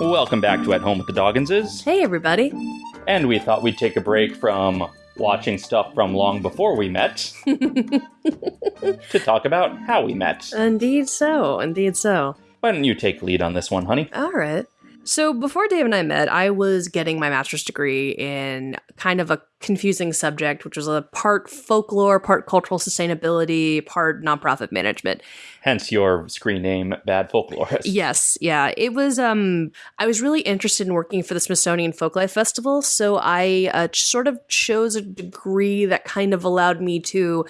Welcome back to At Home with the Dogginses. Hey, everybody. And we thought we'd take a break from watching stuff from long before we met to talk about how we met. Indeed so. Indeed so. Why don't you take lead on this one, honey? All right. So before Dave and I met, I was getting my master's degree in kind of a confusing subject, which was a part folklore, part cultural sustainability, part nonprofit management. Hence your screen name, Bad Folklorist. Yes, yeah. It was um I was really interested in working for the Smithsonian Folklife Festival, so I uh, sort of chose a degree that kind of allowed me to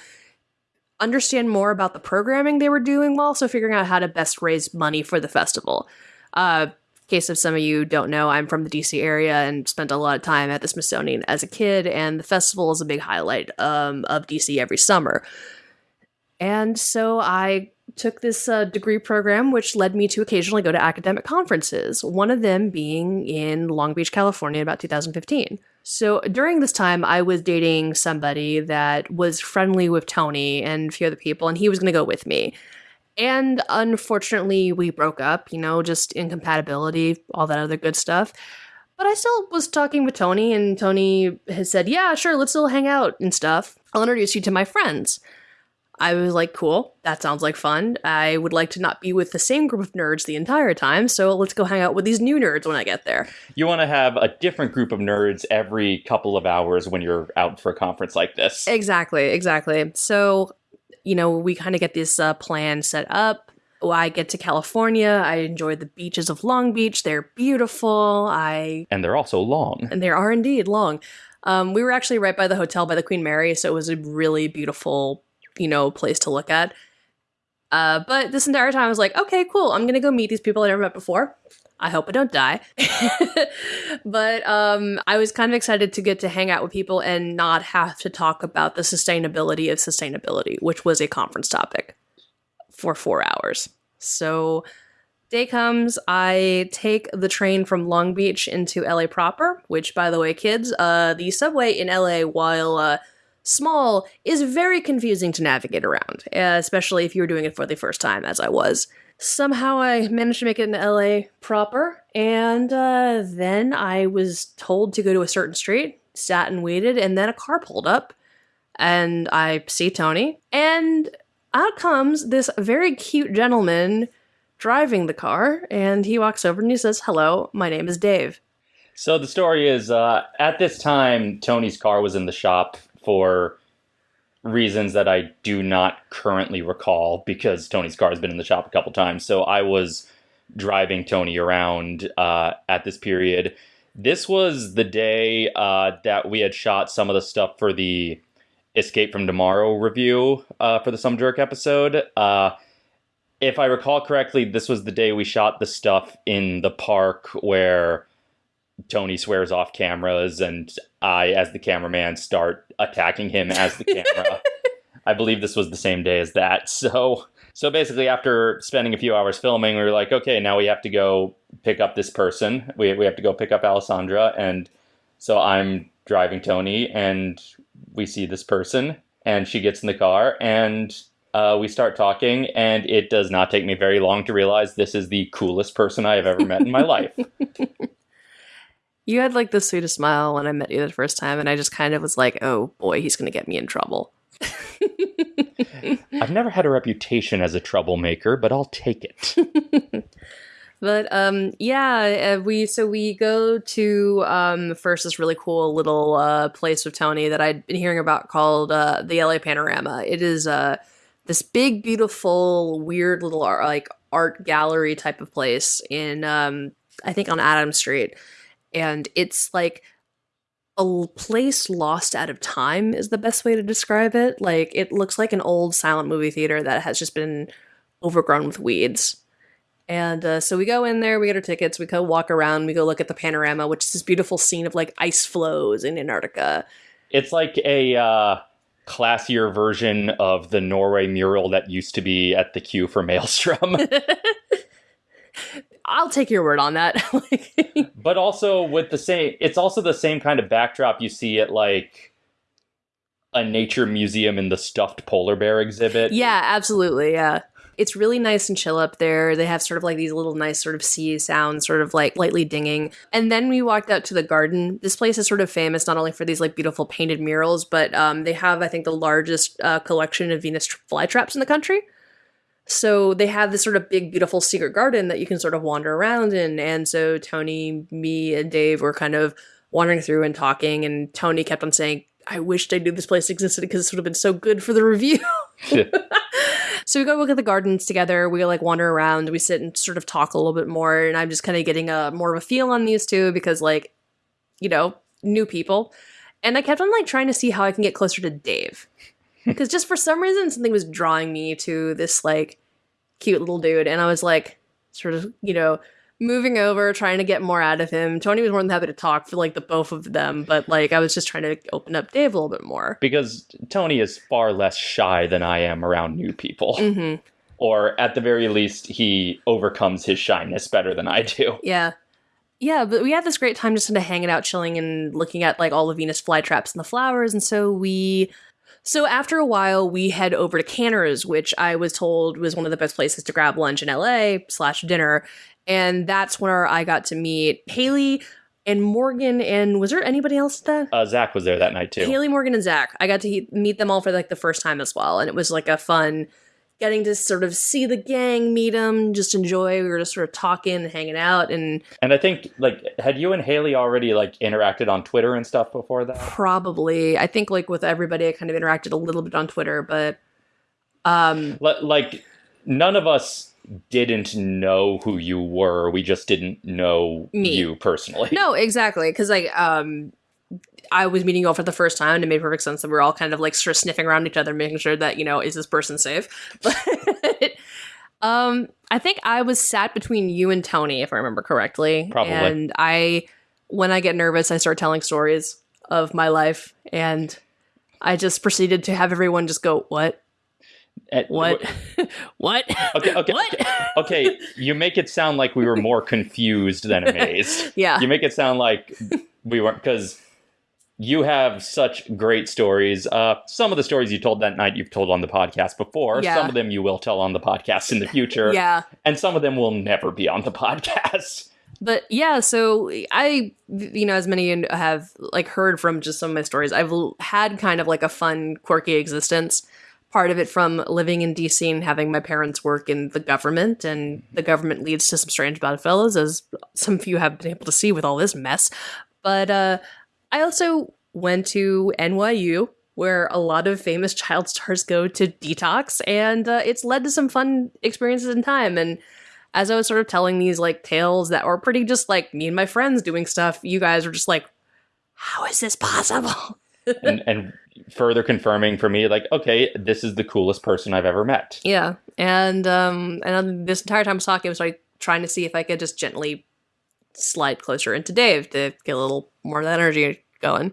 understand more about the programming they were doing while also figuring out how to best raise money for the festival. Uh case of some of you don't know, I'm from the DC area and spent a lot of time at the Smithsonian as a kid, and the festival is a big highlight um, of DC every summer. And so I took this uh, degree program, which led me to occasionally go to academic conferences, one of them being in Long Beach, California, about 2015. So during this time, I was dating somebody that was friendly with Tony and a few other people, and he was going to go with me. And unfortunately, we broke up, you know, just incompatibility, all that other good stuff. But I still was talking with Tony, and Tony has said, Yeah, sure, let's still hang out and stuff. I'll introduce you to my friends. I was like, Cool, that sounds like fun. I would like to not be with the same group of nerds the entire time, so let's go hang out with these new nerds when I get there. You want to have a different group of nerds every couple of hours when you're out for a conference like this. Exactly, exactly. So you know, we kind of get this uh, plan set up. I get to California. I enjoy the beaches of Long Beach. They're beautiful. I and they're also long. And they are indeed long. Um, we were actually right by the hotel by the Queen Mary, so it was a really beautiful, you know, place to look at. Uh, but this entire time, I was like, okay, cool. I'm gonna go meet these people I never met before. I hope I don't die. but um, I was kind of excited to get to hang out with people and not have to talk about the sustainability of sustainability, which was a conference topic for four hours. So, day comes, I take the train from Long Beach into LA proper, which, by the way, kids, uh, the subway in LA, while uh, small, is very confusing to navigate around, especially if you're doing it for the first time, as I was. Somehow I managed to make it in LA proper, and uh, then I was told to go to a certain street, sat and waited, and then a car pulled up, and I see Tony, and out comes this very cute gentleman driving the car, and he walks over and he says, Hello, my name is Dave. So the story is uh, at this time, Tony's car was in the shop for reasons that I do not currently recall because Tony's car has been in the shop a couple times. So I was driving Tony around uh, at this period. This was the day uh, that we had shot some of the stuff for the Escape from Tomorrow review uh, for the Some Jerk episode. Uh, if I recall correctly, this was the day we shot the stuff in the park where Tony swears off cameras and I, as the cameraman, start attacking him as the camera. I believe this was the same day as that. So so basically after spending a few hours filming, we were like, okay, now we have to go pick up this person. We we have to go pick up Alessandra and so I'm driving Tony and we see this person and she gets in the car and uh, we start talking and it does not take me very long to realize this is the coolest person I have ever met in my life. You had like the sweetest smile when I met you the first time, and I just kind of was like, oh boy, he's going to get me in trouble. I've never had a reputation as a troublemaker, but I'll take it. but um, yeah, uh, we so we go to um, first this really cool little uh, place with Tony that I'd been hearing about called uh, the LA Panorama. It is uh, this big, beautiful, weird little art, like art gallery type of place in um, I think on Adams Street and it's like a place lost out of time is the best way to describe it. Like it looks like an old silent movie theater that has just been overgrown with weeds. And uh, so we go in there, we get our tickets, we go walk around, we go look at the panorama, which is this beautiful scene of like ice flows in Antarctica. It's like a uh, classier version of the Norway mural that used to be at the queue for Maelstrom. I'll take your word on that. but also with the same, it's also the same kind of backdrop you see at like a nature museum in the stuffed polar bear exhibit. Yeah, absolutely. Yeah. It's really nice and chill up there. They have sort of like these little nice sort of sea sounds, sort of like lightly dinging. And then we walked out to the garden. This place is sort of famous not only for these like beautiful painted murals, but um, they have, I think, the largest uh, collection of Venus flytraps in the country. So they have this sort of big, beautiful secret garden that you can sort of wander around in. And so Tony, me, and Dave were kind of wandering through and talking. And Tony kept on saying, I wished I knew this place existed because this would have been so good for the review. so we go look at the gardens together. We like wander around. We sit and sort of talk a little bit more. And I'm just kind of getting a more of a feel on these two because, like, you know, new people. And I kept on like trying to see how I can get closer to Dave because just for some reason something was drawing me to this like cute little dude and i was like sort of you know moving over trying to get more out of him tony was more than happy to talk for like the both of them but like i was just trying to open up dave a little bit more because Tony is far less shy than I am around new people. hmm Or at the very least, he overcomes his shyness better than I do. yeah yeah but we had this great time just kind of hanging out chilling and looking at like all the venus flytraps and the flowers and so we so after a while we head over to Canter's which i was told was one of the best places to grab lunch in la slash dinner. And that's where i got to meet haley and morgan and was there anybody else at that? Uh, Zach was there that night too. haley morgan and zach. I got to he- meet them all for like the first time as well. And it was like a fun getting to sort of see the gang meet them just enjoy we were just sort of talking and hanging out and And I think like had you and Haley already like interacted on Twitter and stuff before that? probably i think like with everybody i kind of interacted a little bit on twitter but um Li- Like none of us didn't know who you were. We just didn't know Me. you personally. no exactly because like um i was meeting you all for the first time and it made perfect sense that we are all kind of like sort of sniffing around each other making sure that you know is this person safe? But um i think i was sat between you and tony if i remember correctly. Probably. and i when i get nervous i start telling stories of my life and i just proceeded to have everyone just go what? Eh, what? what? Okay, okay, what? Okay, you make it sound like we were more confused than amazed. yeah. You make it sound like we weren't because you have such great stories. Uh, some of the stories you told that night you've told on the podcast before. Yeah. Some of them you will tell on the podcast in the future. yeah And some of them will never be on the podcast. but yeah so i you know as many have like heard from just some of my stories i've l- had kind of like a fun quirky existence part of it from living in dc and having my parents work in the government and the government leads to some strange bedfellows as some of you have been able to see with all this mess but uh i also went to nyu where a lot of famous child stars go to detox and uh, it's led to some fun experiences in time and as I was sort of telling these like tales that were pretty just like me and my friends doing stuff, you guys were just like, how is this possible? and, and further confirming for me, like, okay, this is the coolest person I've ever met. Yeah. And um and this entire time I was talking, I was like trying to see if I could just gently slide closer into Dave to get a little more of that energy going.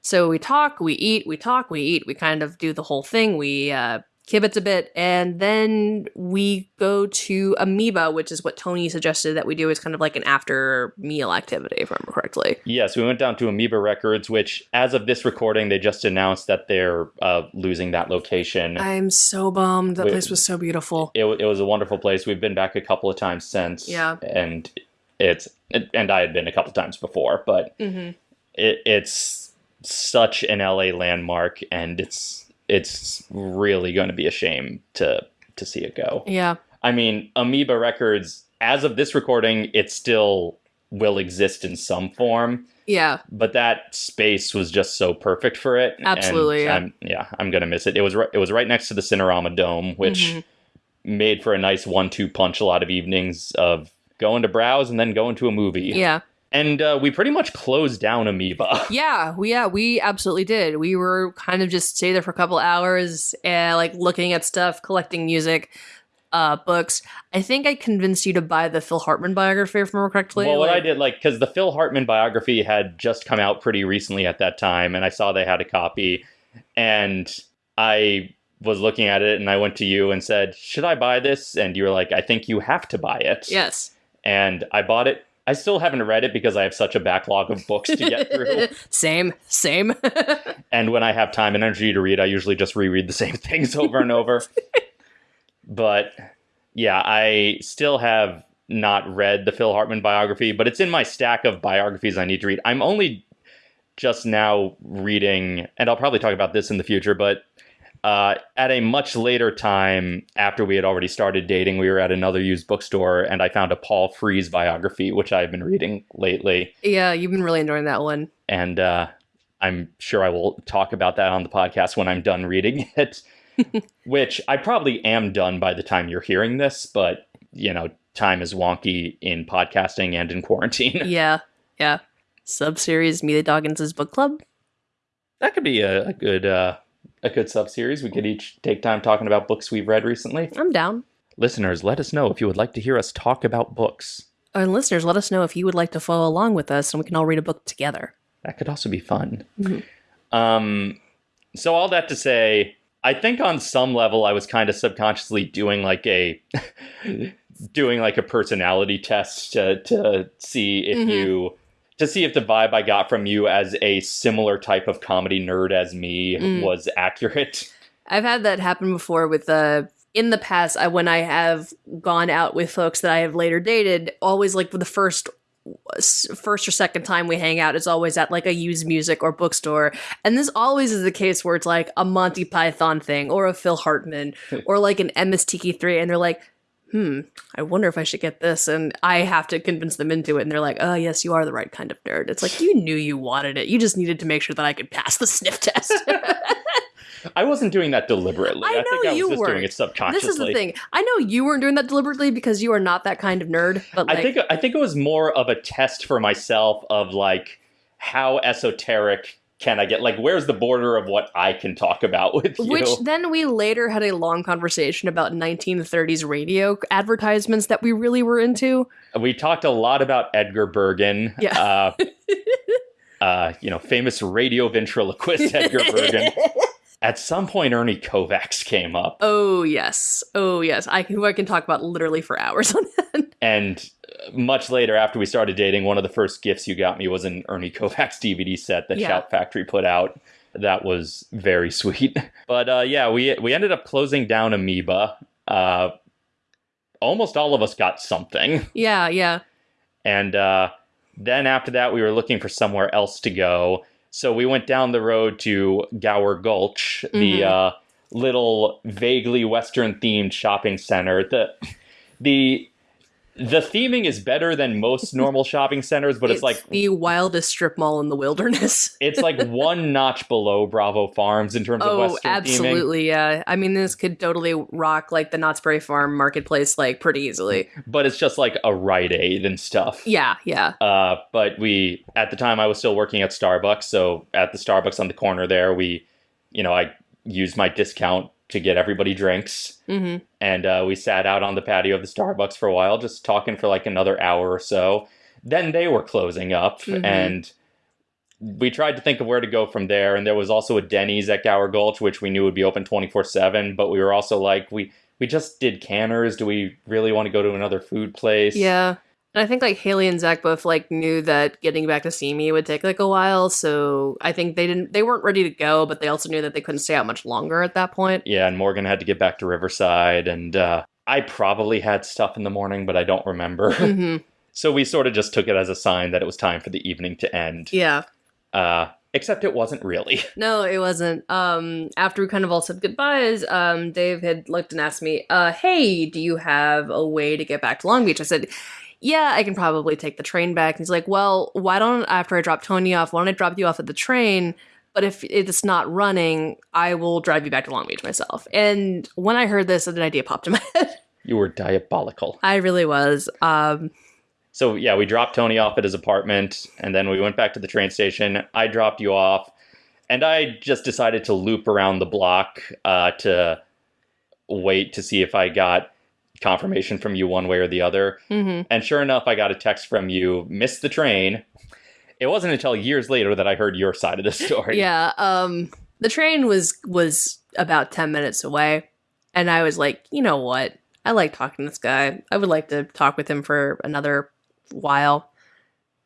So we talk, we eat, we talk, we eat, we kind of do the whole thing. We uh kibitz a bit, and then we go to Amoeba, which is what Tony suggested that we do as kind of like an after meal activity, if I remember correctly. Yes, we went down to Amoeba Records, which, as of this recording, they just announced that they're uh, losing that location. I'm so bummed. That Wait. place was so beautiful. it, it was a wonderful place. We've been back a couple of times since. Yeah. And it's and I had been a couple of times before, but Mm-hmm. It, it's such an LA landmark, and it's it's really going to be a shame to to see it go. Yeah. I mean, Amoeba Records, as of this recording, it still will exist in some form, Yeah. but that space was just so perfect for it. Absolutely, yeah. I'm, yeah, I'm gonna miss it. It was ri- it was right next to the Cinerama Dome, which Mhm. made for a nice one-two punch. A lot of evenings of going to browse and then going to a movie. Yeah. And uh, we pretty much closed down Amoeba. Yeah, we yeah, we absolutely did. We were kind of just stay there for a couple hours and like looking at stuff, collecting music, uh books. I think I convinced you to buy the Phil Hartman biography if I remember correctly. well, what I did, like, because the Phil Hartman biography had just come out pretty recently at that time, and I saw they had a copy, and I was looking at it, and I went to you and said, "Should I buy this?" And you were like, "I think you have to buy it." Yes. And I bought it. I still haven't read it because I have such a backlog of books to get through. same, same. and when I have time and energy to read, I usually just reread the same things over and over. but yeah, I still have not read the Phil Hartman biography, but it's in my stack of biographies I need to read. I'm only just now reading, and I'll probably talk about this in the future, but uh, at a much later time after we had already started dating, we were at another used bookstore and I found a Paul Frees biography, which I've been reading lately. Yeah, you've been really enjoying that one. And uh, I'm sure I will talk about that on the podcast when I'm done reading it, which I probably am done by the time you're hearing this, but you know, time is wonky in podcasting and in quarantine. Yeah, yeah. Sub series the Doggins' book club. That could be a, a good uh, a good sub series. We could each take time talking about books we've read recently. I'm down. Listeners, let us know if you would like to hear us talk about books. And listeners, let us know if you would like to follow along with us and we can all read a book together. That could also be fun. Mhm. Um, so all that to say, I think on some level I was kind of subconsciously doing like a doing like a personality test to to see if Mhm. you to see if the vibe I got from you as a similar type of comedy nerd as me Mm. was accurate. I've had that happen before with uh in the past I, when I have gone out with folks that I have later dated, always like the first first or second time we hang out is always at like a used music or bookstore and this always is the case where it's like a monty python thing or a phil hartman or like an MST3K and they're like hmm i wonder if i should get this and i have to convince them into it and they're like oh yes you are the right kind of nerd it's like you knew you wanted it you just needed to make sure that i could pass the sniff test I wasn't doing that deliberately. I think know I was you just weren't. it subconsciously. This is the thing. I know you weren't doing that deliberately because you are not that kind of nerd. But like, I think I think it was more of a test for myself of like how esoteric can I get? Like, where's the border of what I can talk about with you? which then we later had a long conversation about 1930s radio advertisements that we really were into. we talked a lot about Edgar Bergen. Yeah. Uh, uh, you know, famous radio ventriloquist Edgar Bergen. At some point, Ernie Kovacs came up, oh yes, oh yes. I who I can talk about literally for hours on that. and much later, after we started dating, one of the first gifts you got me was an Ernie Kovacs DVD set that Yeah. Shout Factory put out. That was very sweet. But uh, yeah, we we ended up closing down Amoeba. Uh, almost all of us got something. yeah, yeah. And uh, then after that, we were looking for somewhere else to go. So we went down the road to Gower Gulch, the Mhm. uh, little vaguely Western themed shopping center. The the the theming is better than most normal shopping centers, but it's, like the wildest strip mall in the wilderness. it's like one notch below Bravo Farms in terms of Oh, Western theming. absolutely, yeah. I mean, this could totally rock like the Knott's Berry Farm marketplace like pretty easily. But it's just like a Rite Aid and stuff. Yeah, yeah. Uh, but we, at the time, I was still working at Starbucks. So at the Starbucks on the corner there, we, you know, I used my discount to get everybody drinks. hmm And uh, we sat out on the patio of the Starbucks for a while, just talking for like another hour or so. Then they were closing up, Mhm. and we tried to think of where to go from there. And there was also a Denny's at Gower Gulch, which we knew would be open 24 7. But we were also like, we, we just did Canter's. Do we really want to go to another food place? Yeah. And I think like Haley and Zach both like knew that getting back to Simi would take like a while, so I think they didn't they weren't ready to go, but they also knew that they couldn't stay out much longer at that point. Yeah, and Morgan had to get back to Riverside, and uh, I probably had stuff in the morning, but I don't remember. hmm so we sort of just took it as a sign that it was time for the evening to end. Yeah. Uh, except it wasn't really. No, it wasn't. Um after we kind of all said goodbyes, um Dave had looked and asked me, uh, hey, do you have a way to get back to Long Beach? I said, yeah, I can probably take the train back. And he's like, well, why don't after I drop Tony off, why don't I drop you off at the train? But if it's not running, I will drive you back to Long Beach myself. And when I heard this, an idea popped in my head. You were diabolical. I really was. Um, So yeah, we dropped Tony off at his apartment, and then we went back to the train station. I dropped you off, and I just decided to loop around the block uh, to wait to see if I got confirmation from you one way or the other. mhm. And sure enough, I got a text from you, missed the train. It wasn't until years later that I heard your side of the story. Yeah. Um, the train was was about ten minutes away, and I was like, you know what? I like talking to this guy. I would like to talk with him for another while.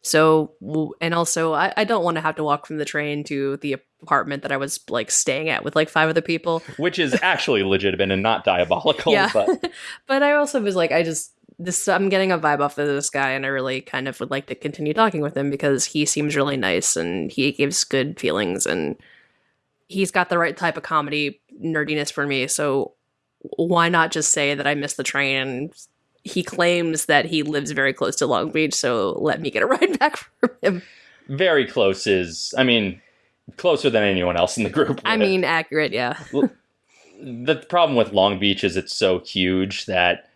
So, and also, I, I don't want to have to walk from the train to the apartment that I was like staying at with like five other people. which is actually legitimate and not diabolical. Yeah. But But I also was like, I just this I'm getting a vibe off of this guy, and I really kind of would like to continue talking with him because he seems really nice and he gives good feelings and he's got the right type of comedy nerdiness for me. So why not just say that I missed the train? And he claims that he lives very close to Long Beach, so let me get a ride back from him. very close is, I mean, closer than anyone else in the group. I mean, accurate, yeah. the problem with Long Beach is it's so huge that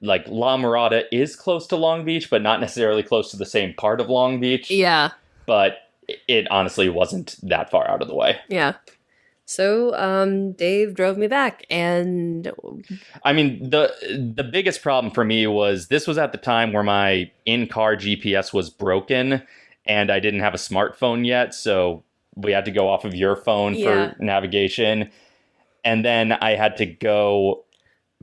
like La Mirada is close to Long Beach, but not necessarily close to the same part of Long Beach. Yeah. But it honestly wasn't that far out of the way. Yeah. So um Dave drove me back and I mean, the the biggest problem for me was this was at the time where my in-car GPS was broken and I didn't have a smartphone yet, so we had to go off of your phone Yeah. for navigation. And then I had to go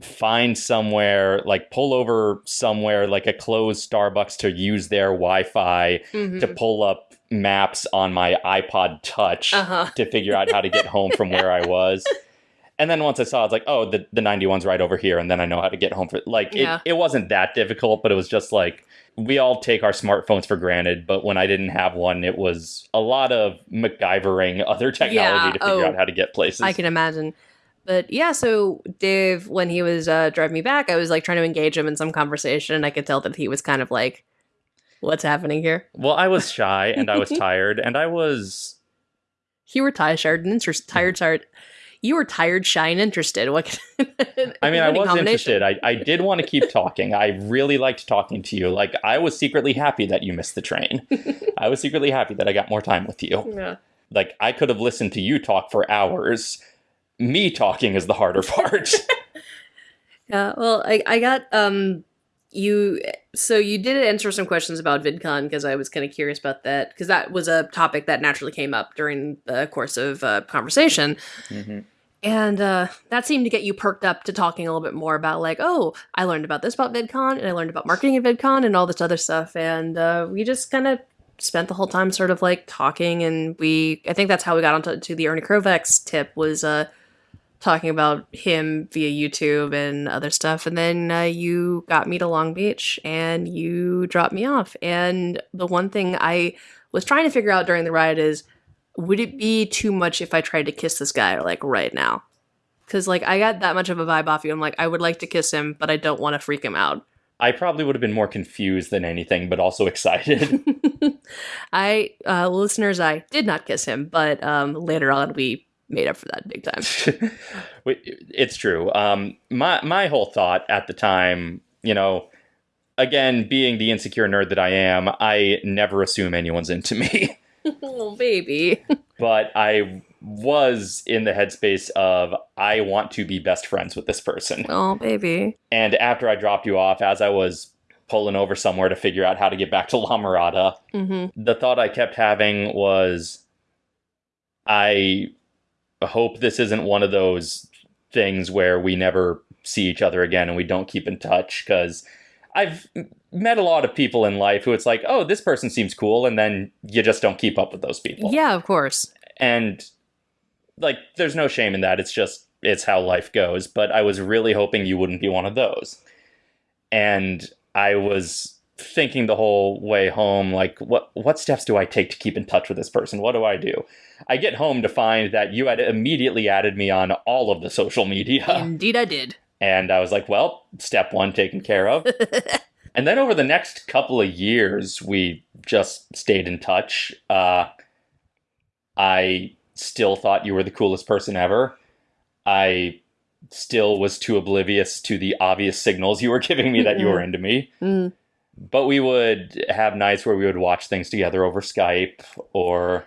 find somewhere, like pull over somewhere like a closed Starbucks to use their Wi-Fi mhm. to pull up maps on my iPod Touch uh-huh. to figure out how to get home from where I was. And then once I saw, it, I like, oh, the, the 91's right over here. And then I know how to get home for like, Yeah. it, it wasn't that difficult, but it was just like, we all take our smartphones for granted. But when I didn't have one, it was a lot of MacGyvering other technology Yeah, to figure oh, out how to get places. I can imagine. But yeah, so Dave, when he was uh, driving me back, I was like trying to engage him in some conversation, and I could tell that he was kind of like, "What's happening here?" well, I was shy and I was tired and I was You were tired and tired, tired. You were tired, shy, and interested. What? I mean, I was interested. I, I did want to keep talking. I really liked talking to you. Like, I was secretly happy that you missed the train. I was secretly happy that I got more time with you. Yeah. Like, I could have listened to you talk for hours. Me talking is the harder part. Yeah, well, I, I got um you so you did answer some questions about VidCon because I was kind of curious about that because that was a topic that naturally came up during the course of uh, conversation, Mhm. and uh, that seemed to get you perked up to talking a little bit more about like, oh, I learned about this about VidCon and I learned about marketing at VidCon and all this other stuff, and uh, we just kind of spent the whole time sort of like talking, and we I think that's how we got onto to the Ernie Kovacs tip was uh talking about him via YouTube and other stuff. And then uh, you got me to Long Beach and you dropped me off. And the one thing I was trying to figure out during the ride is would it be too much if I tried to kiss this guy like right now? Because like I got that much of a vibe off you. I'm like, I would like to kiss him, but I don't want to freak him out. I probably would have been more confused than anything, but also excited. I, uh, listeners, I did not kiss him, but um, later on we made up for that big time. It's true. Um, my my whole thought at the time, you know, again, being the insecure nerd that I am, I never assume anyone's into me. oh, baby. but I was in the headspace of I want to be best friends with this person. Oh, baby. And after I dropped you off, as I was pulling over somewhere to figure out how to get back to La Mirada, Mm-hmm. the thought I kept having was I hope this isn't one of those things where we never see each other again and we don't keep in touch because I've met a lot of people in life who it's like, oh, this person seems cool, and then you just don't keep up with those people. Yeah, of course. And like, there's no shame in that. It's just, it's how life goes. But I was really hoping you wouldn't be one of those. And I was thinking the whole way home, like, what, what steps do I take to keep in touch with this person? What do I do? I get home to find that you had immediately added me on all of the social media. Indeed, I did. And I was like, well, step one taken care of. and then over the next couple of years, we just stayed in touch. Uh, I still thought you were the coolest person ever. I still was too oblivious to the obvious signals you were giving me that you were into me. Mm. But we would have nights where we would watch things together over Skype or.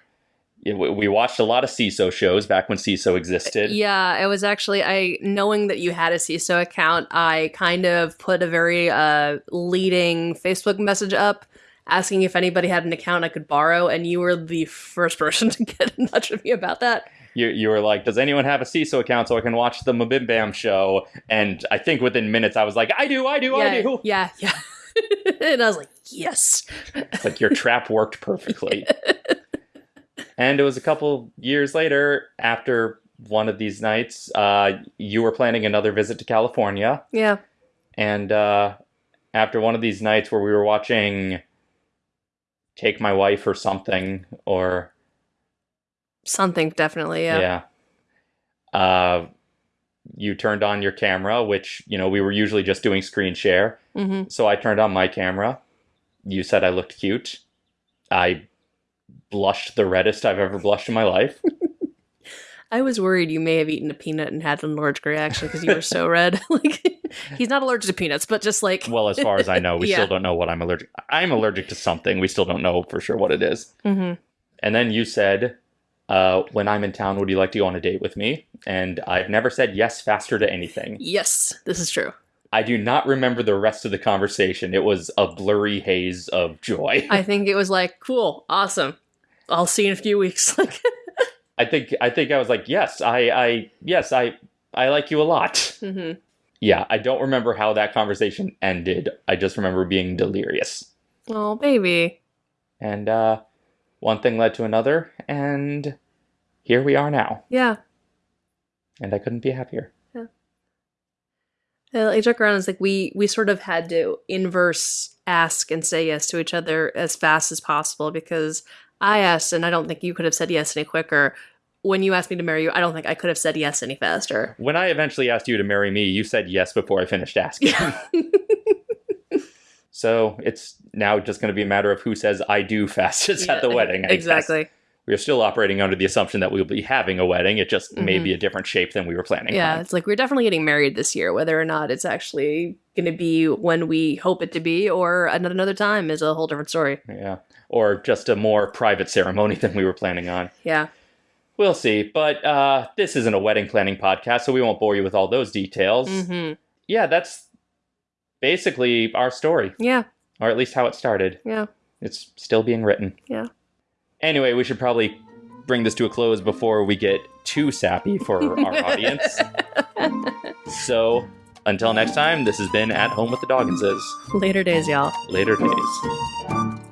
we- We watched a lot of Seeso shows back when Seeso existed. Yeah, it was actually I knowing that you had a Seeso account, I kind of put a very uh leading Facebook message up asking if anybody had an account I could borrow, and you were the first person to get in touch with me about that. you, you were like, does anyone have a Seeso account so I can watch the Mabim Bam show? And I think within minutes I was like, I do, I do, I yeah, do. yeah, yeah. and I was like, yes. It's like your trap worked perfectly. and it was a couple years later, after one of these nights, uh, you were planning another visit to California. Yeah. And uh, after one of these nights where we were watching Take My Wife or something, or Something definitely, yeah. yeah, uh, you turned on your camera, which you know we were usually just doing screen share. hmm So I turned on my camera. You said I looked cute. I blushed the reddest I've ever blushed in my life. I was worried you may have eaten a peanut and had an allergic reaction because you were so red. like he's not allergic to peanuts, but just like Well, as far as I know, we Yeah. still don't know what I'm allergic. I'm allergic to something. We still don't know for sure what it is. Mhm. And then you said, uh, "When I'm in town, would you like to go on a date with me?" And I've never said yes faster to anything. yes, this is true. I do not remember the rest of the conversation. It was a blurry haze of joy. I think it was like, cool, awesome. I'll see you in a few weeks. Like I think I think I was like, "Yes, I, I, yes, I, I like you a lot." Mhm. Yeah, I don't remember how that conversation ended. I just remember being delirious. Oh, baby. And uh, one thing led to another, and here we are now. Yeah. And I couldn't be happier. Uh, I joke around. It's like we we sort of had to inverse ask and say yes to each other as fast as possible because I asked, and I don't think you could have said yes any quicker. When you asked me to marry you, I don't think I could have said yes any faster. When I eventually asked you to marry me, you said yes before I finished asking. Yeah. so it's now just going to be a matter of who says I do fastest at the wedding. I guess. We are still operating under the assumption that we'll be having a wedding. It just may Mhm. be a different shape than we were planning. Yeah, on. it's like we're definitely getting married this year, whether or not it's actually going to be when we hope it to be or another time is a whole different story. Yeah. Or just a more private ceremony than we were planning on. Yeah. We'll see. But uh, this isn't a wedding planning podcast, so we won't bore you with all those details. hmm Yeah, that's basically our story, Yeah. or at least how it started. Yeah. It's still being written. Yeah. Anyway, we should probably bring this to a close before we get too sappy for our audience. So, until next time, this has been At Home with the Dogginses. Later days, y'all. Later days.